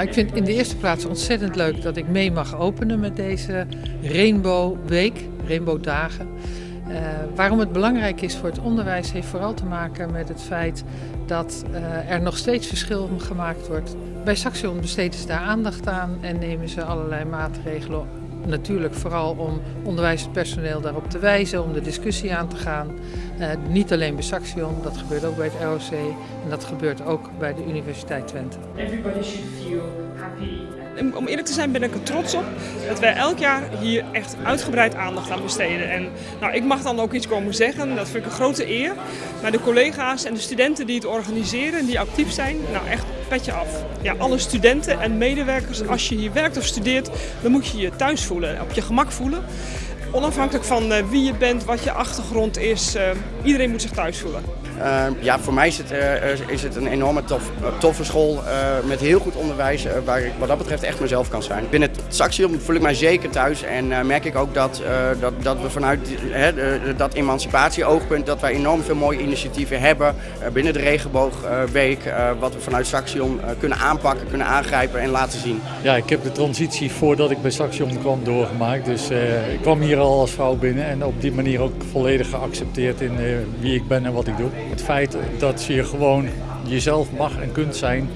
Nou, ik vind in de eerste plaats ontzettend leuk dat ik mee mag openen met deze Rainbow Week, Rainbow Dagen. Uh, waarom het belangrijk is voor het onderwijs heeft vooral te maken met het feit dat uh, er nog steeds verschil gemaakt wordt. Bij Saxion besteden ze daar aandacht aan en nemen ze allerlei maatregelen natuurlijk vooral om onderwijspersoneel daarop te wijzen, om de discussie aan te gaan. Uh, niet alleen bij Saxion, dat gebeurt ook bij het ROC en dat gebeurt ook bij de Universiteit Twente. Everybody should feel happy. Om eerlijk te zijn ben ik er trots op dat wij elk jaar hier echt uitgebreid aandacht aan besteden. En nou, ik mag dan ook iets komen zeggen, dat vind ik een grote eer. Maar de collega's en de studenten die het organiseren en die actief zijn, nou echt petje af. Ja, alle studenten en medewerkers, als je hier werkt of studeert, dan moet je je thuis voelen, op je gemak voelen. Onafhankelijk van uh, wie je bent, wat je achtergrond is, uh, iedereen moet zich thuis voelen. Uh, ja, voor mij is het, is het een enorme tof, toffe school met heel goed onderwijs waar ik wat dat betreft echt mezelf kan zijn. Binnen het Saxion voel ik mij zeker thuis en merk ik ook dat, dat, dat we vanuit dat emancipatieoogpunt dat wij enorm veel mooie initiatieven hebben binnen de regenboogweek wat we vanuit Saxion kunnen aanpakken, kunnen aangrijpen en laten zien. Ja, ik heb de transitie voordat ik bij Saxion kwam doorgemaakt, dus ik kwam hier al als vrouw binnen en op die manier ook volledig geaccepteerd in wie ik ben en wat ik doe. Het feit dat je gewoon jezelf mag en kunt zijn,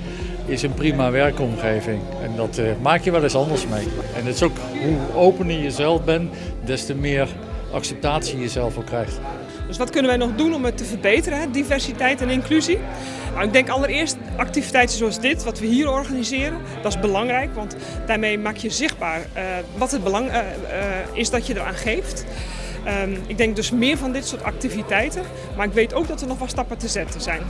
is een prima werkomgeving. En dat uh, maak je wel eens anders mee. En het is ook hoe opener je zelf bent, des te meer acceptatie je zelf ook krijgt. Dus wat kunnen wij nog doen om het te verbeteren, diversiteit en inclusie? Nou, ik denk allereerst activiteiten zoals dit, wat we hier organiseren, dat is belangrijk. Want daarmee maak je zichtbaar uh, wat het belang uh, is dat je eraan geeft. Um, ik denk dus meer van dit soort activiteiten, maar ik weet ook dat er nog wat stappen te zetten zijn.